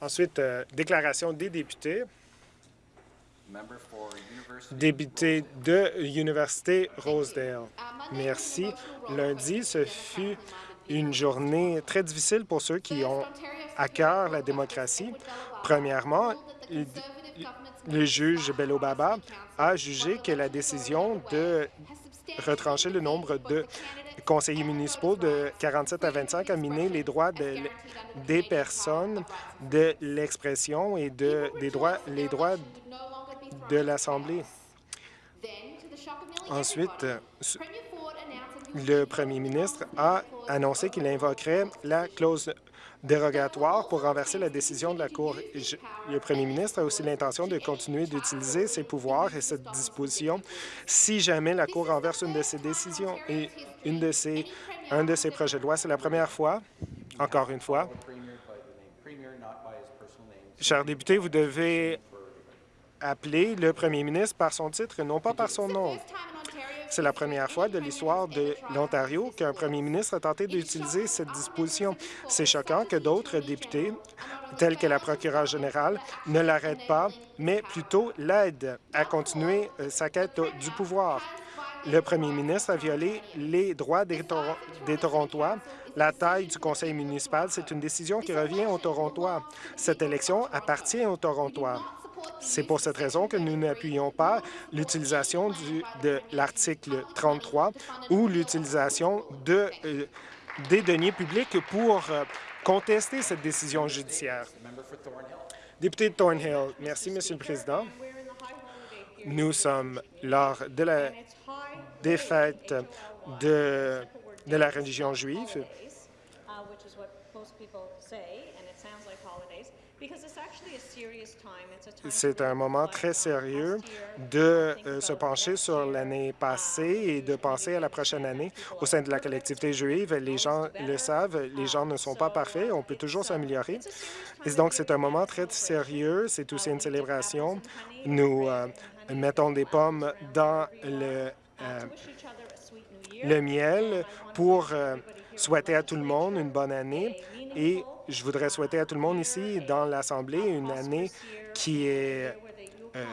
Ensuite, euh, déclaration des députés. Député de l'Université Rosedale. Merci. Lundi, ce fut une journée très difficile pour ceux qui ont à cœur la démocratie. Premièrement, le juge Bello Baba a jugé que la décision de retrancher le nombre de conseillers municipaux de 47 à 25 a miné les droits de- des personnes, de l'expression et de, des droits, les droits de l'Assemblée. Ensuite, le premier ministre a annoncé qu'il invoquerait la clause dérogatoire pour renverser la décision de la Cour. Le premier ministre a aussi l'intention de continuer d'utiliser ses pouvoirs et cette disposition si jamais la Cour renverse une de ses décisions et une de ses, un de ses projets de loi. C'est la première fois, encore une fois, chers députés, vous devez appeler le premier ministre par son titre et non pas par son nom. C'est la première fois de l'histoire de l'Ontario qu'un premier ministre a tenté d'utiliser cette disposition. C'est choquant que d'autres députés, tels que la procureure générale, ne l'arrêtent pas, mais plutôt l'aident à continuer euh, sa quête du pouvoir. Le premier ministre a violé les droits des, des Torontois. La taille du conseil municipal, c'est une décision qui revient aux Torontois. Cette élection appartient aux Torontois. C'est pour cette raison que nous n'appuyons pas l'utilisation de l'article 33 ou l'utilisation de, euh, des deniers publics pour euh, contester cette décision judiciaire. Député de Thornhill, merci, Monsieur le Président. Nous sommes lors de la défaite de la religion juive. C'est un moment très on sérieux de euh, se pencher sur l'année passée et de penser à la prochaine année. Au sein de la collectivité juive, les gens le savent, les gens ne sont pas parfaits, on peut toujours s'améliorer. Et donc, c'est un moment très sérieux, c'est aussi une célébration. Nous euh, mettons des pommes dans le, euh, le miel pour euh, souhaiter à tout le monde une bonne année. Et je voudrais souhaiter à tout le monde ici, dans l'Assemblée, une année qui est euh,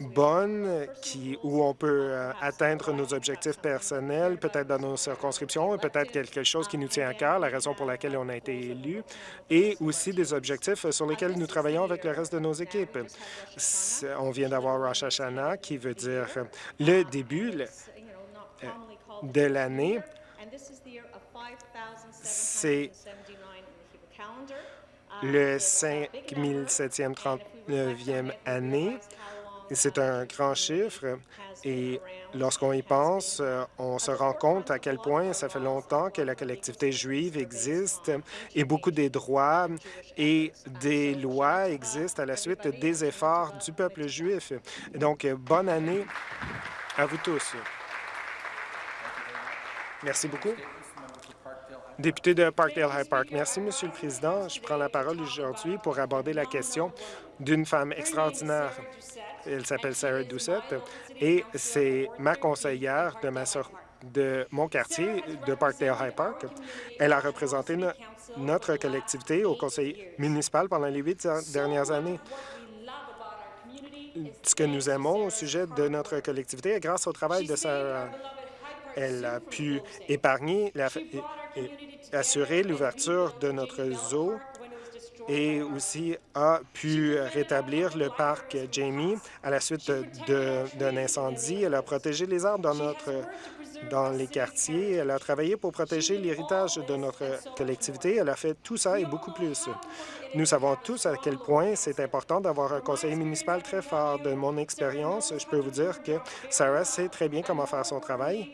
bonne, qui, où on peut euh, atteindre nos objectifs personnels, peut-être dans nos circonscriptions, peut-être quelque chose qui nous tient à cœur, la raison pour laquelle on a été élu, et aussi des objectifs sur lesquels nous travaillons avec le reste de nos équipes. On vient d'avoir Rosh Hashanah, qui veut dire euh, le début called de l'année. C'est 5779 in the Hebrew calendar. Le it's a big number. 5739e année. C'est un grand chiffre et lorsqu'on y pense, euh, on se rend compte à quel point ça fait longtemps que la collectivité juive existe et beaucoup des droits et des lois existent à la suite des efforts du peuple juif. Donc, bonne année à vous tous. Merci beaucoup. Député de Parkdale High Park. Merci, Monsieur le Président. Je prends la parole aujourd'hui pour aborder la question d'une femme extraordinaire. Elle s'appelle Sarah Doucette et c'est ma conseillère de, mon quartier de Parkdale High Park. Elle a représenté no- notre collectivité au conseil municipal pendant les huit dernières années. Ce que nous aimons au sujet de notre collectivité est grâce au travail de Sarah. Elle a pu épargner, assurer l'ouverture de notre zoo et aussi a pu rétablir le parc Jamie à la suite d'un incendie. Elle a protégé les arbres dans, notre, dans les quartiers. Elle a travaillé pour protéger l'héritage de notre collectivité. Elle a fait tout ça et beaucoup plus. Nous savons tous à quel point c'est important d'avoir un conseiller municipal très fort. De mon expérience, je peux vous dire que Sarah sait très bien comment faire son travail.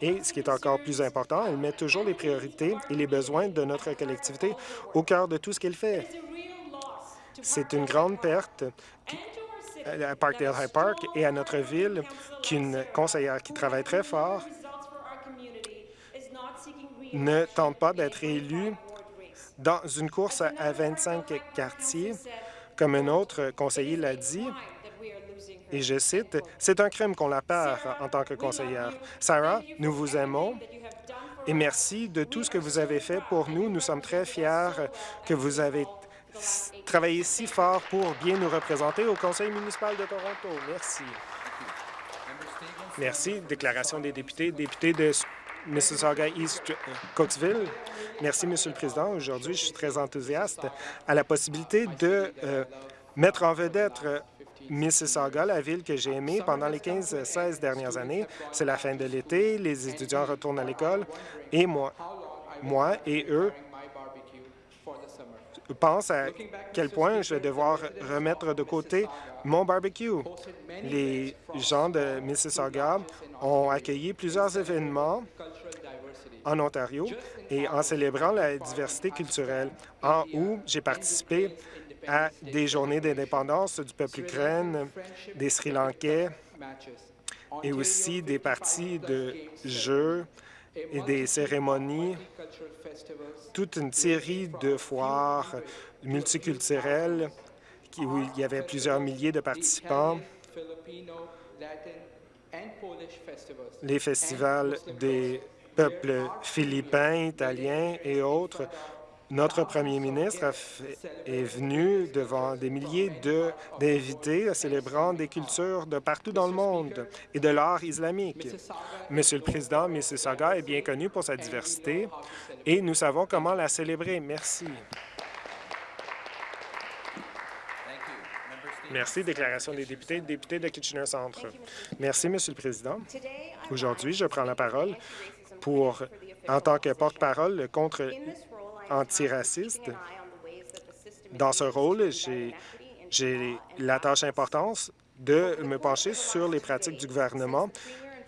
Et ce qui est encore plus important, elle met toujours les priorités et les besoins de notre collectivité au cœur de tout ce qu'elle fait. C'est une grande perte à Parkdale High Park et à notre ville qu'une conseillère qui travaille très fort ne tente pas d'être élue dans une course à- à 25 quartiers, comme un autre conseiller l'a dit, et je cite, « C'est un crime qu'on la perd en tant que conseillère. Sarah, nous vous aimons et merci de tout ce que vous avez fait pour nous. Nous sommes très fiers que vous avez travaillé si fort pour bien nous représenter au Conseil municipal de Toronto. Merci. Merci. Déclaration des députés. Député de Mississauga East Cokesville. Merci, Monsieur le Président. Aujourd'hui, je suis très enthousiaste à la possibilité de euh, mettre en vedette euh, Mississauga, la ville que j'ai aimée pendant les 15-16 dernières années. C'est la fin de l'été, les étudiants retournent à l'école et moi, moi et eux pensent à quel point je vais devoir remettre de côté mon barbecue. Les gens de Mississauga ont accueilli plusieurs événements en Ontario et en célébrant la diversité culturelle. En août, j'ai participé à des journées d'indépendance du peuple ukraine, des Sri Lankais et aussi des parties de jeux et des cérémonies, toute une série de foires multiculturelles où il y avait plusieurs milliers de participants, les festivals des peuples philippins, italiens et autres. Notre premier ministre est venu devant des milliers d'invités célébrant des cultures de partout dans le monde et de l'art islamique. Monsieur le Président, Mississauga est bien connu pour sa diversité et nous savons comment la célébrer. Merci. Merci. Déclaration des députés. Député de Kitchener Centre. Merci, Monsieur le Président. Aujourd'hui, je prends la parole pour, en tant que porte-parole contre antiraciste. Dans ce rôle, j'ai la tâche importante de me pencher sur les pratiques du gouvernement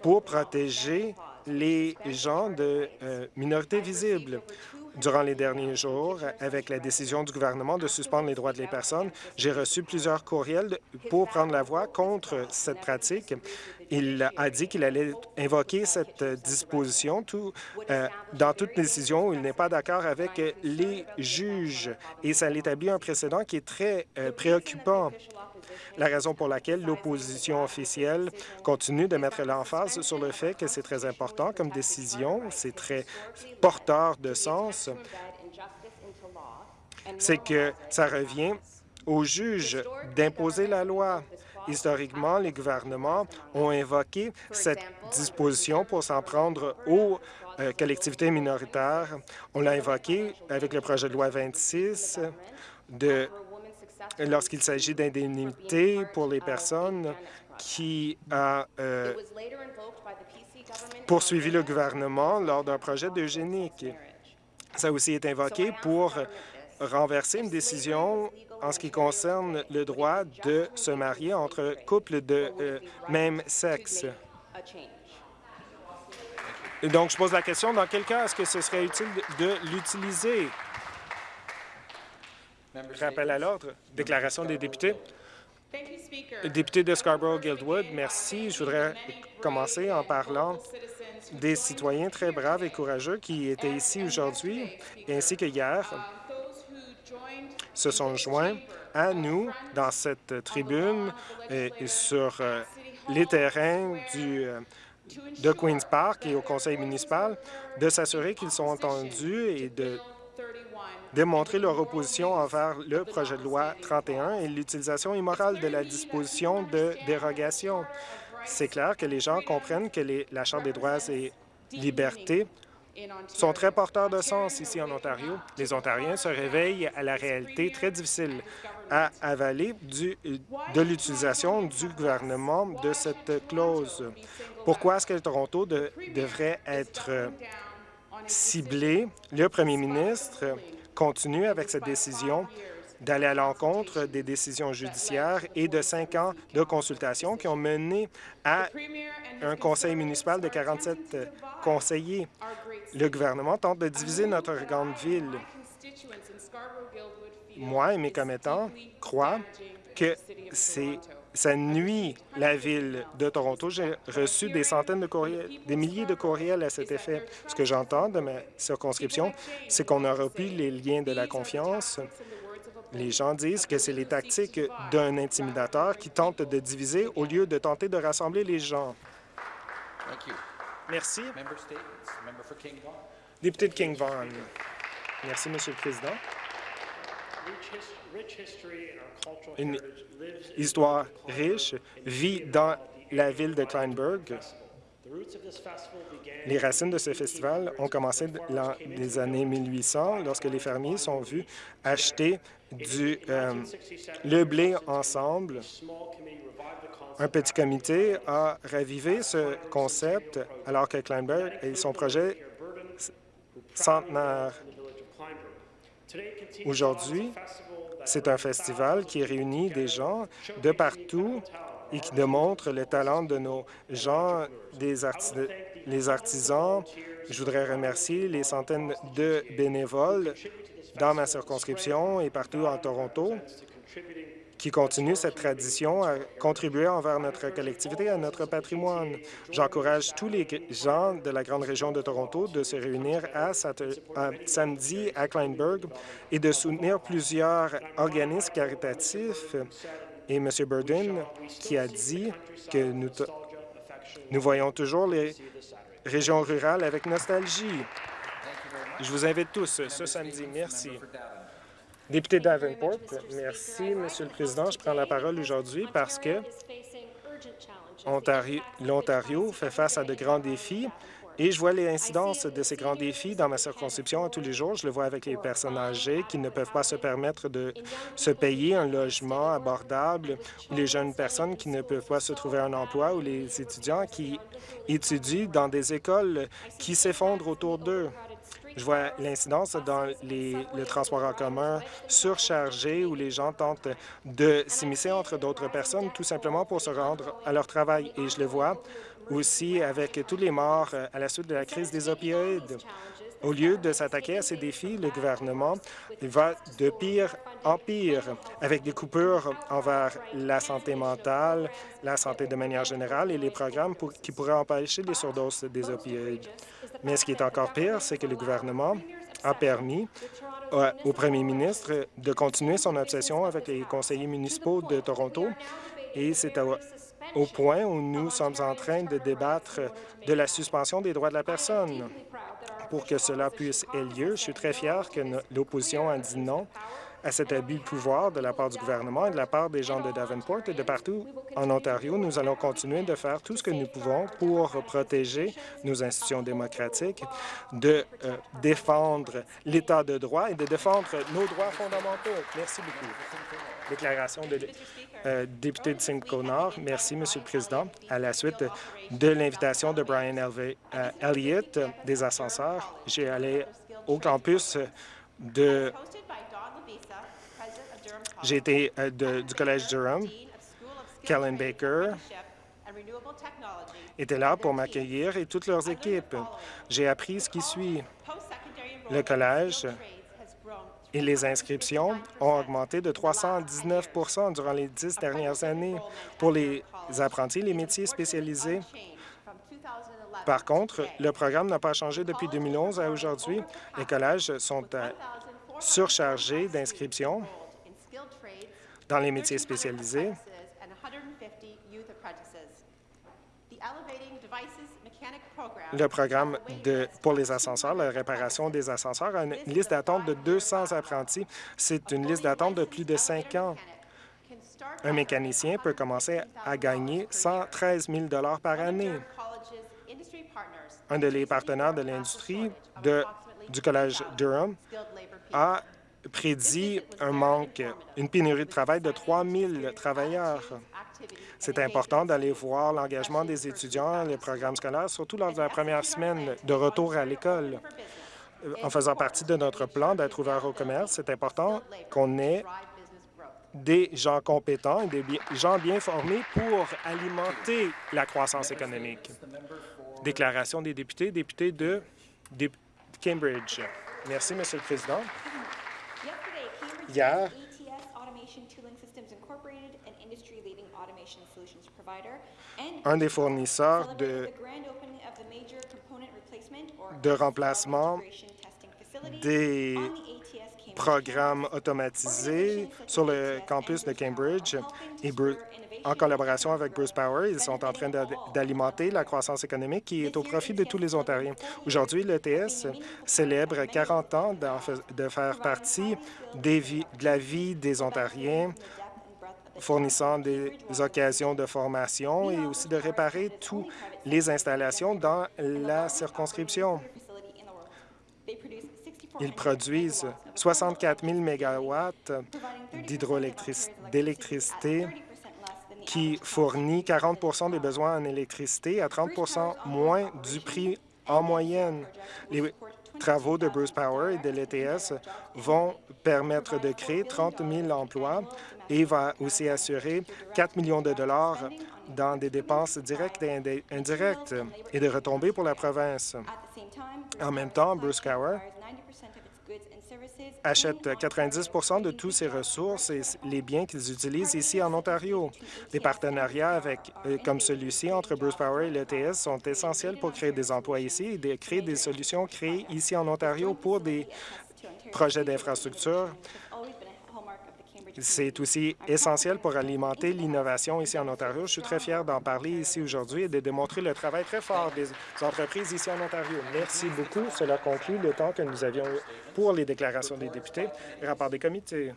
pour protéger les gens de euh, minorités visibles. Durant les derniers jours, avec la décision du gouvernement de suspendre les droits des personnes, j'ai reçu plusieurs courriels de- pour prendre la voix contre cette pratique. Il a dit qu'il allait invoquer cette disposition euh, dans toute décision où il n'est pas d'accord avec les juges. Et ça établit un précédent qui est très euh, préoccupant. La raison pour laquelle l'opposition officielle continue de mettre l'emphase sur le fait que c'est très important comme décision, c'est très porteur de sens, c'est que ça revient aux juges d'imposer la loi. Historiquement, les gouvernements ont invoqué cette disposition pour s'en prendre aux euh, collectivités minoritaires. On l'a invoqué avec le projet de loi 26 de lorsqu'il s'agit d'indemnités pour les personnes qui a euh, poursuivi le gouvernement lors d'un projet d'eugénique. Ça aussi été invoqué pour renverser une décision en ce qui concerne le droit de se marier entre couples de euh, même sexe. Donc, je pose la question, dans quel cas est-ce que ce serait utile de l'utiliser? Rappel à l'ordre. Déclaration des députés. Député de Scarborough-Guildwood, merci. Je voudrais commencer en parlant des citoyens très braves et courageux qui étaient ici aujourd'hui, ainsi que hier, se sont joints à nous dans cette tribune et, sur euh, les terrains du, euh, de Queen's Park et au conseil municipal, de s'assurer qu'ils sont entendus et de démontrer leur opposition envers le projet de loi 31 et l'utilisation immorale de la disposition de dérogation. C'est clair que les gens comprennent que la Charte des droits et libertés sont très porteurs de sens ici en Ontario. Les Ontariens se réveillent à la réalité très difficile à avaler de l'utilisation du gouvernement de cette clause. Pourquoi est-ce que Toronto de- devrait être ciblé? Le premier ministre continue avec cette décision d'aller à l'encontre des décisions judiciaires et de cinq ans de consultation qui ont mené à un conseil municipal de 47 conseillers. Le gouvernement tente de diviser notre grande ville. Moi et mes commettants croient que c'est ça nuit la ville de Toronto. J'ai reçu des centaines de courriels, des milliers de courriels à cet effet. Ce que j'entends de ma circonscription, c'est qu'on n'aura plus les liens de la confiance. Les gens disent que c'est les tactiques d'un intimidateur qui tente de diviser au lieu de tenter de rassembler les gens. Merci. Député de King Vaughan. Merci, Monsieur le Président. Une histoire riche vit dans la ville de Kleinburg. Les racines de ce festival ont commencé dans les années 1800, lorsque les fermiers sont vus acheter du, euh, le blé ensemble. Un petit comité a ravivé ce concept alors que Kleinburg et son projet centenaire. Aujourd'hui, c'est un festival qui réunit des gens de partout et qui démontre le talent de nos gens, des artisans. Je voudrais remercier les centaines de bénévoles dans ma circonscription et partout en Toronto qui continuent cette tradition à contribuer envers notre collectivité, à notre patrimoine. J'encourage tous les gens de la grande région de Toronto de se réunir à, à samedi à Kleinburg et de soutenir plusieurs organismes caritatifs et M. Burden qui a dit que nous, nous voyons toujours les régions rurales avec nostalgie. Je vous invite tous ce samedi. Merci. Député Davenport, merci, Monsieur le Président. Je prends la parole aujourd'hui parce que l'Ontario fait face à de grands défis et je vois les incidences de ces grands défis dans ma circonscription tous les jours. Je le vois avec les personnes âgées qui ne peuvent pas se permettre de se payer un logement abordable, ou les jeunes personnes qui ne peuvent pas se trouver un emploi, ou les étudiants qui étudient dans des écoles qui s'effondrent autour d'eux. Je vois l'incidence dans les, le transport en commun surchargé où les gens tentent de s'immiscer entre d'autres personnes tout simplement pour se rendre à leur travail. Et je le vois aussi avec tous les morts euh, à la suite de la crise des opioïdes. Au lieu de s'attaquer à ces défis, le gouvernement va de pire en pire, avec des coupures envers la santé mentale, la santé de manière générale et les programmes qui pourraient empêcher les surdoses des opioïdes. Mais ce qui est encore pire, c'est que le gouvernement a permis au premier ministre de continuer son obsession avec les conseillers municipaux de Toronto et c'est au point où nous sommes en train de débattre de la suspension des droits de la personne. Pour que cela puisse avoir lieu, je suis très fier que l'opposition a dit non à cet abus de pouvoir de la part du gouvernement et de la part des gens de Davenport et de partout en Ontario. Nous allons continuer de faire tout ce que nous pouvons pour protéger nos institutions démocratiques, de euh, défendre l'État de droit et de défendre nos droits fondamentaux. Merci beaucoup. Déclaration de euh, député de Simcoe Nord. Merci, Monsieur le Président. À la suite de l'invitation de Brian euh, Elliott des ascenseurs, j'ai allé au campus de j'ai été euh, du Collège Durham. Kellen Baker était là pour m'accueillir et toutes leurs équipes. J'ai appris ce qui suit. Le collège et les inscriptions ont augmenté de 319% durant les dix dernières années pour les apprentis, les métiers spécialisés. Par contre, le programme n'a pas changé depuis 2011 à aujourd'hui. Les collèges sont euh, surchargés d'inscriptions dans les métiers spécialisés. Le programme de, pour les ascenseurs, la réparation des ascenseurs, a une liste d'attente de 200 apprentis. C'est une liste d'attente de plus de cinq ans. Un mécanicien peut commencer à gagner 113 000 par année. Un de les partenaires de l'industrie du Collège Durham a prédit un manque, une pénurie de travail de 3 000 travailleurs. C'est important d'aller voir l'engagement des étudiants, les programmes scolaires, surtout lors de la première semaine de retour à l'école. En faisant partie de notre plan d'être ouvert au commerce, c'est important qu'on ait des gens compétents et des gens bien formés pour alimenter la croissance économique. Déclaration des députés, député de Cambridge. Merci, Monsieur le Président. Hier, un des fournisseurs de, de remplacement des programmes automatisés sur le campus de Cambridge en collaboration avec Bruce Power, ils sont en train d'a- d'alimenter la croissance économique qui est au profit de tous les Ontariens. Aujourd'hui, l'ETS célèbre 40 ans de faire partie des de la vie des Ontariens, fournissant des occasions de formation et aussi de réparer toutes les installations dans la circonscription. Ils produisent 64 000 mégawatts d'électricité qui fournit 40% des besoins en électricité à 30% moins du prix en moyenne. Travaux de Bruce Power et de l'ETS vont permettre de créer 30 000 emplois et va aussi assurer 4 millions de dollars dans des dépenses directes et indi- indirectes et de retombées pour la province. En même temps, Bruce Power achète 90% de tous ses ressources et les biens qu'ils utilisent ici en Ontario. Des partenariats avec, euh, comme celui-ci entre Bruce Power et l'ETS sont essentiels pour créer des emplois ici et de créer des solutions créées ici en Ontario pour des projets d'infrastructure. C'est aussi essentiel pour alimenter l'innovation ici en Ontario. Je suis très fier d'en parler ici aujourd'hui et de démontrer le travail très fort des entreprises ici en Ontario. Merci beaucoup. Cela conclut le temps que nous avions pour les déclarations des députés. Rapport des comités.